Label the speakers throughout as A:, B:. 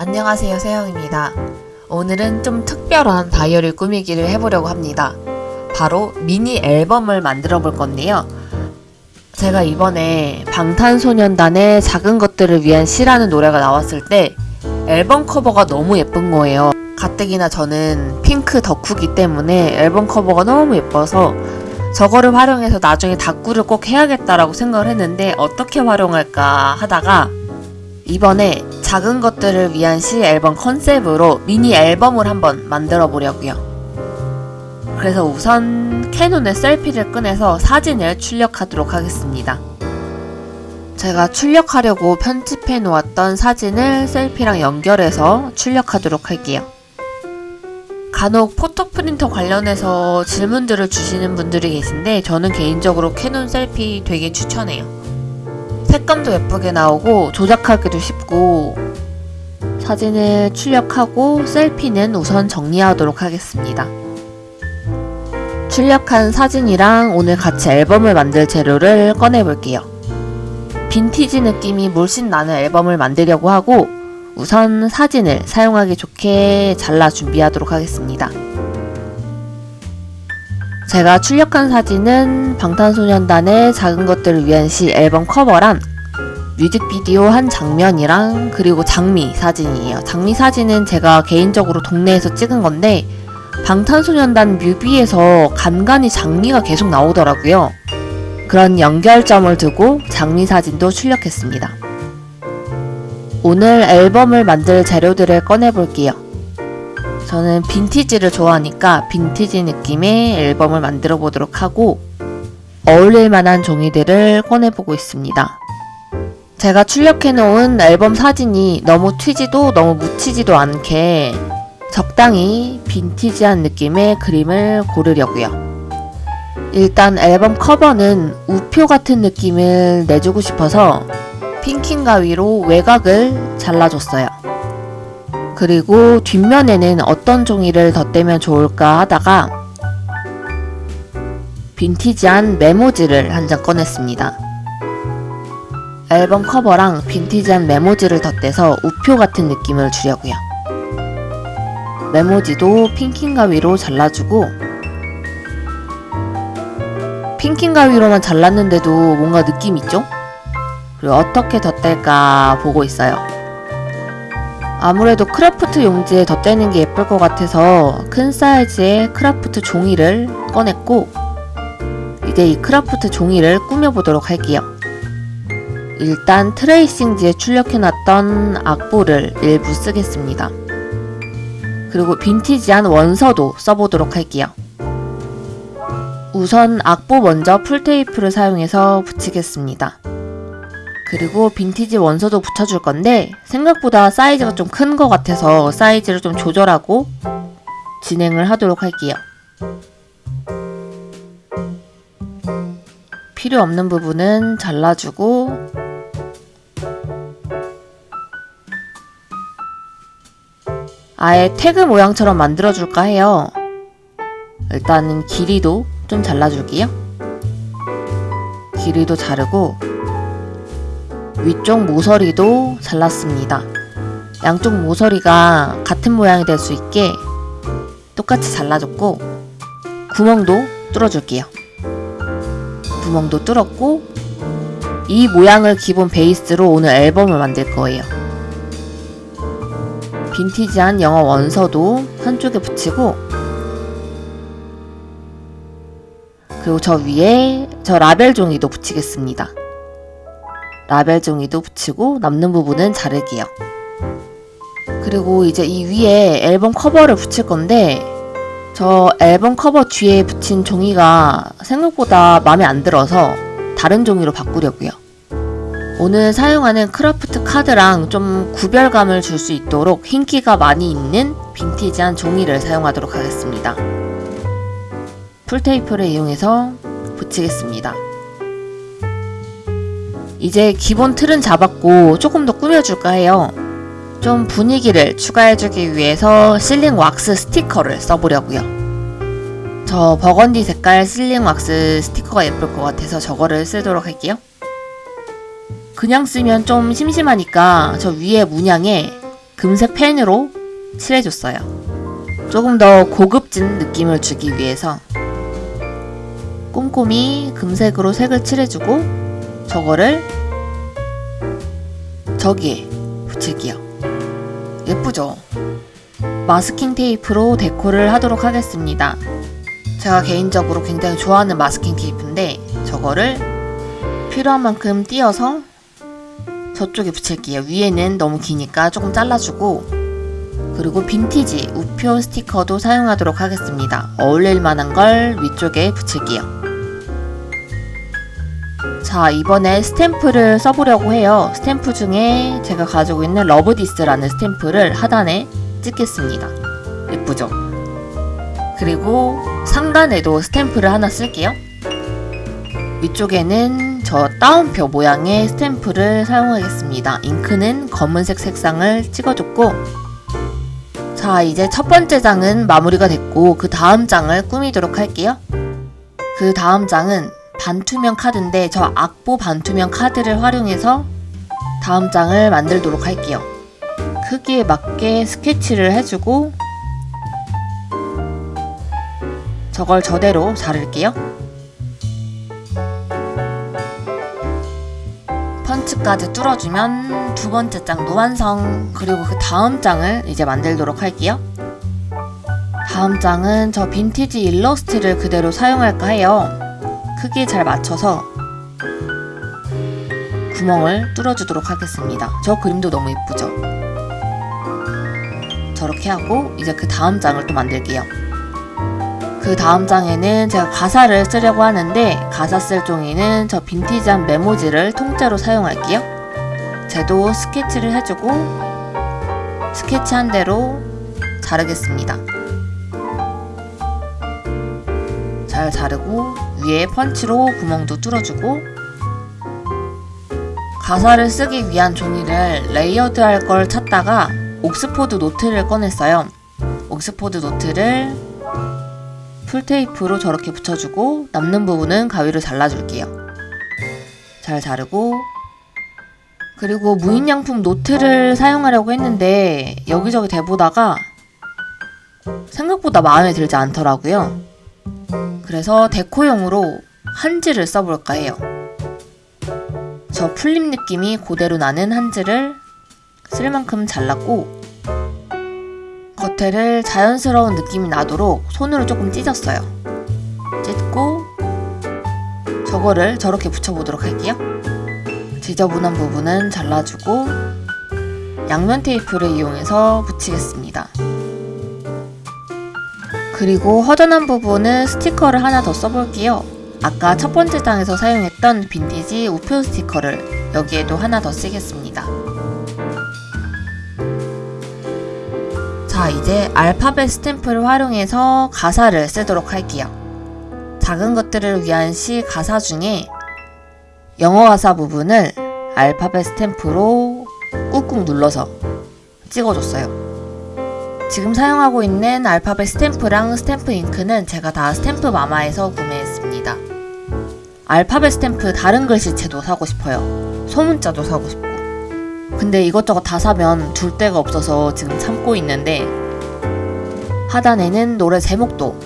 A: 안녕하세요 세영입니다. 오늘은 좀 특별한 다이어리 꾸미기를 해보려고 합니다. 바로 미니 앨범을 만들어 볼 건데요. 제가 이번에 방탄소년단의 작은 것들을 위한 시라는 노래가 나왔을 때 앨범 커버가 너무 예쁜 거예요. 가뜩이나 저는 핑크 덕후기 때문에 앨범 커버가 너무 예뻐서 저거를 활용해서 나중에 다꾸를 꼭 해야겠다라고 생각을 했는데 어떻게 활용할까 하다가 이번에 작은 것들을 위한 시 앨범 컨셉으로 미니 앨범을 한번 만들어 보려고요. 그래서 우선 캐논의 셀피를 꺼내서 사진을 출력하도록 하겠습니다. 제가 출력하려고 편집해 놓았던 사진을 셀피랑 연결해서 출력하도록 할게요. 간혹 포토 프린터 관련해서 질문들을 주시는 분들이 계신데 저는 개인적으로 캐논 셀피 되게 추천해요. 색감도 예쁘게 나오고 조작하기도 쉽고 사진을 출력하고 셀피는 우선 정리하도록 하겠습니다. 출력한 사진이랑 오늘 같이 앨범을 만들 재료를 꺼내 볼게요. 빈티지 느낌이 물씬 나는 앨범을 만들려고 하고 우선 사진을 사용하기 좋게 잘라 준비하도록 하겠습니다. 제가 출력한 사진은 방탄소년단의 작은 것들을 위한 시 앨범 커버랑 뮤직비디오 한 장면이랑 그리고 장미 사진이에요. 장미 사진은 제가 개인적으로 동네에서 찍은 건데 방탄소년단 뮤비에서 간간히 장미가 계속 나오더라고요. 그런 연결점을 두고 장미 사진도 출력했습니다. 오늘 앨범을 만들 재료들을 꺼내볼게요. 저는 빈티지를 좋아하니까 빈티지 느낌의 앨범을 만들어 보도록 하고 어울릴 만한 종이들을 꺼내보고 있습니다. 제가 출력해 놓은 앨범 사진이 너무 튀지도 너무 묻히지도 않게 적당히 빈티지한 느낌의 그림을 고르려고요. 일단 앨범 커버는 우표 같은 느낌을 내주고 싶어서 핑킹 가위로 외곽을 잘라줬어요. 그리고 뒷면에는 어떤 종이를 덧대면 좋을까 하다가 빈티지한 메모지를 한 장 꺼냈습니다. 앨범 커버랑 빈티지한 메모지를 덧대서 우표 같은 느낌을 주려고요. 메모지도 핑킹 가위로 잘라주고 핑킹 가위로만 잘랐는데도 뭔가 느낌 있죠? 그리고 어떻게 덧댈까 보고 있어요. 아무래도 크라프트 용지에 덧대는 게 예쁠 것 같아서 큰 사이즈의 크라프트 종이를 꺼냈고 이제 이 크라프트 종이를 꾸며보도록 할게요. 일단 트레이싱지에 출력해놨던 악보를 일부 쓰겠습니다. 그리고 빈티지한 원서도 써보도록 할게요. 우선 악보 먼저 풀테이프를 사용해서 붙이겠습니다. 그리고 빈티지 원서도 붙여줄 건데 생각보다 사이즈가 좀 큰 것 같아서 사이즈를 좀 조절하고 진행을 하도록 할게요. 필요 없는 부분은 잘라주고 아예 태그 모양처럼 만들어줄까 해요. 일단은 길이도 좀 잘라줄게요. 길이도 자르고 위쪽 모서리도 잘랐습니다. 양쪽 모서리가 같은 모양이 될 수 있게 똑같이 잘라줬고 구멍도 뚫어줄게요. 구멍도 뚫었고 이 모양을 기본 베이스로 오늘 앨범을 만들 거예요. 빈티지한 영어 원서도 한쪽에 붙이고 그리고 저 위에 저 라벨 종이도 붙이겠습니다. 라벨 종이도 붙이고 남는 부분은 자를게요. 그리고 이제 이 위에 앨범 커버를 붙일 건데 저 앨범 커버 뒤에 붙인 종이가 생각보다 마음에 안 들어서 다른 종이로 바꾸려고요. 오늘 사용하는 크라프트 카드랑 좀 구별감을 줄 수 있도록 흰기가 많이 있는 빈티지한 종이를 사용하도록 하겠습니다. 풀테이프를 이용해서 붙이겠습니다. 이제 기본 틀은 잡았고 조금 더 꾸며줄까 해요. 좀 분위기를 추가해주기 위해서 실링 왁스 스티커를 써보려고요. 저 버건디 색깔 실링 왁스 스티커가 예쁠 것 같아서 저거를 쓰도록 할게요. 그냥 쓰면 좀 심심하니까 저 위에 문양에 금색 펜으로 칠해줬어요. 조금 더 고급진 느낌을 주기 위해서 꼼꼼히 금색으로 색을 칠해주고 저거를 저기에 붙일게요. 예쁘죠? 마스킹 테이프로 데코를 하도록 하겠습니다. 제가 개인적으로 굉장히 좋아하는 마스킹 테이프인데 저거를 필요한 만큼 띄어서 저쪽에 붙일게요. 위에는 너무 기니까 조금 잘라주고 그리고 빈티지 우표 스티커도 사용하도록 하겠습니다. 어울릴 만한 걸 위쪽에 붙일게요. 자 이번에 스탬프를 써보려고 해요. 스탬프 중에 제가 가지고 있는 Love This라는 스탬프를 하단에 찍겠습니다. 예쁘죠? 그리고 상단에도 스탬프를 하나 쓸게요. 위쪽에는 저 따옴표 모양의 스탬프를 사용하겠습니다. 잉크는 검은색 색상을 찍어줬고 자 이제 첫 번째 장은 마무리가 됐고 그 다음 장을 꾸미도록 할게요. 그 다음 장은 반투명 카드인데 저 악보 반투명 카드를 활용해서 다음 장을 만들도록 할게요. 크기에 맞게 스케치를 해주고 저걸 저대로 자를게요. 펀치까지 뚫어주면 두 번째 장도 완성. 그리고 그 다음 장을 이제 만들도록 할게요. 다음 장은 저 빈티지 일러스트를 그대로 사용할까 해요. 크기에 잘 맞춰서 구멍을 뚫어주도록 하겠습니다. 저 그림도 너무 예쁘죠? 저렇게 하고 이제 그 다음 장을 또 만들게요. 그 다음 장에는 제가 가사를 쓰려고 하는데 가사 쓸 종이는 저 빈티지한 메모지를 통째로 사용할게요. 쟤도 스케치를 해주고 스케치한 대로 자르겠습니다. 잘 자르고 위에 펀치로 구멍도 뚫어주고 가사를 쓰기 위한 종이를 layered 할 걸 찾다가 옥스포드 노트를 꺼냈어요. 옥스포드 노트를 풀테이프로 저렇게 붙여주고 남는 부분은 가위로 잘라줄게요. 잘 자르고 그리고 무인양품 노트를 사용하려고 했는데 여기저기 대보다가 생각보다 마음에 들지 않더라고요. 그래서 데코용으로 한지를 써볼까 해요. 저 풀립 느낌이 그대로 나는 한지를 쓸 만큼 잘랐고 겉에를 자연스러운 느낌이 나도록 손으로 조금 찢었어요. 찢고 저거를 저렇게 붙여보도록 할게요. 지저분한 부분은 잘라주고 양면 테이프를 이용해서 붙이겠습니다. 그리고 허전한 부분은 스티커를 하나 더 써볼게요. 아까 첫 번째 장에서 사용했던 빈티지 우표 스티커를 여기에도 하나 더 쓰겠습니다. 자 이제 알파벳 스탬프를 활용해서 가사를 쓰도록 할게요. 작은 것들을 위한 시 가사 중에 영어 가사 부분을 알파벳 스탬프로 꾹꾹 눌러서 찍어줬어요. 지금 사용하고 있는 알파벳 스탬프랑 스탬프 잉크는 제가 다 스탬프 마마에서 구매했습니다. 알파벳 스탬프 다른 글씨체도 사고 싶어요. 소문자도 사고 싶고. 근데 이것저것 다 사면 둘 데가 없어서 지금 참고 있는데 하단에는 노래 제목도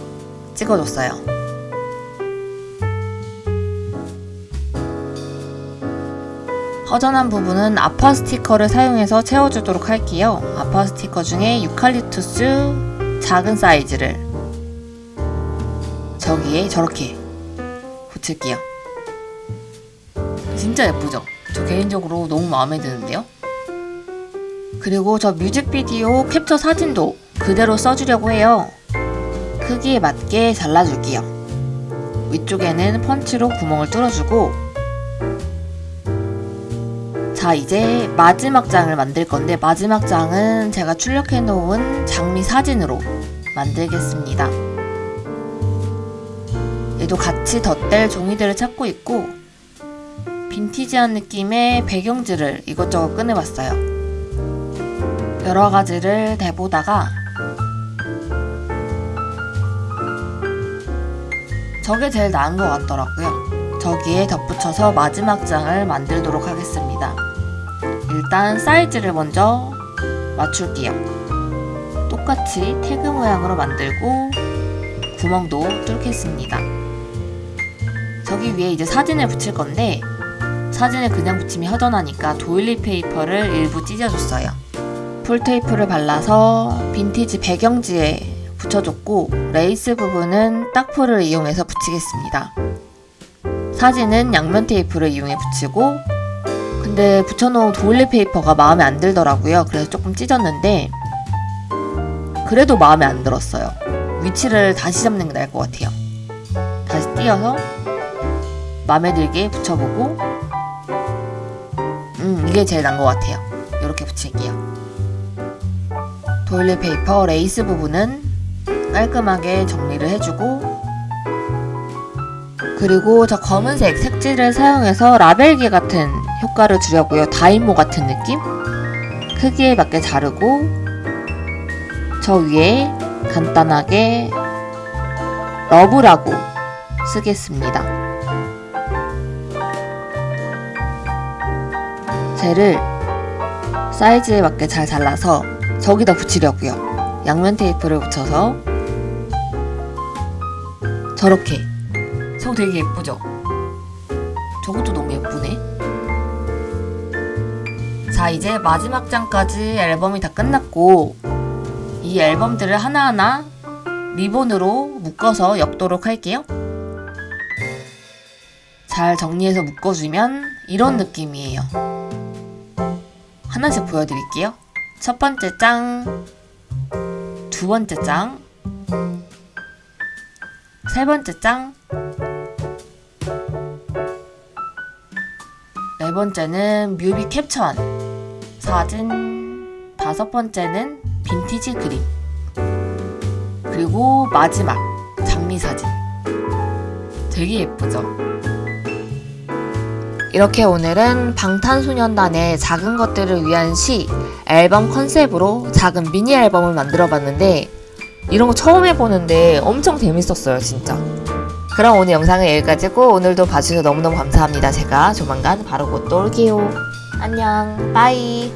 A: 찍어줬어요. 허전한 부분은 아파 스티커를 사용해서 채워주도록 할게요. 아파 스티커 중에 유칼립투스 작은 사이즈를 저기에 저렇게 붙일게요. 진짜 예쁘죠? 저 개인적으로 너무 마음에 드는데요? 그리고 저 뮤직비디오 캡처 사진도 그대로 써주려고 해요. 크기에 맞게 잘라줄게요. 위쪽에는 펀치로 구멍을 뚫어주고 자 이제 마지막 장을 만들 건데 마지막 장은 제가 출력해 놓은 장미 사진으로 만들겠습니다. 얘도 같이 덧댈 종이들을 찾고 있고 빈티지한 느낌의 배경지를 이것저것 꺼내봤어요. 여러 가지를 대보다가 저게 제일 나은 것 같더라고요. 저기에 덧붙여서 마지막 장을 만들도록 하겠습니다. 일단 사이즈를 먼저 맞출게요. 똑같이 태그 모양으로 만들고 구멍도 뚫겠습니다. 저기 위에 이제 사진을 붙일 건데 사진을 그냥 붙이면 허전하니까 doily paper를 일부 찢어줬어요. 풀테이프를 발라서 빈티지 배경지에 붙여줬고 레이스 부분은 딱풀을 이용해서 붙이겠습니다. 사진은 양면 테이프를 이용해 붙이고 근데 붙여놓은 doily paper가 마음에 안 들더라고요. 그래서 조금 찢었는데 그래도 마음에 안 들었어요. 위치를 다시 잡는 게 나을 것 같아요. 다시 띄어서 마음에 들게 붙여보고 음 이게 제일 나은 것 같아요. 이렇게 붙일게요. doily paper 레이스 부분은 깔끔하게 정리를 해주고 그리고 저 검은색 색지를 사용해서 라벨기 같은 효과를 주려고요. 다이모 같은 느낌? 크기에 맞게 자르고 저 위에 간단하게 러브라고 쓰겠습니다. 젤을 사이즈에 맞게 잘 잘라서 저기다 붙이려고요. 양면 테이프를 붙여서 저렇게 저거 되게 예쁘죠? 저것도 너무 예쁘네. 자, 이제 마지막 장까지 앨범이 다 끝났고 이 앨범들을 하나하나 리본으로 묶어서 엮도록 할게요. 잘 정리해서 묶어주면 이런 느낌이에요. 하나씩 보여드릴게요. 첫 번째 장, 두 번째 장, 세 번째 장, 네 번째는 뮤비 캡처한 사진, 다섯 번째는 빈티지 그림, 그리고 마지막 장미 사진. 되게 예쁘죠? 이렇게 오늘은 방탄소년단의 작은 것들을 위한 시 앨범 컨셉으로 작은 미니 앨범을 만들어 봤는데 이런 거 처음 해보는데 엄청 재밌었어요 진짜 그럼 오늘 영상은 여기까지고 오늘도 봐주셔서 너무너무 감사합니다. 제가 조만간 바로 곧또 올게요. 안녕. 빠이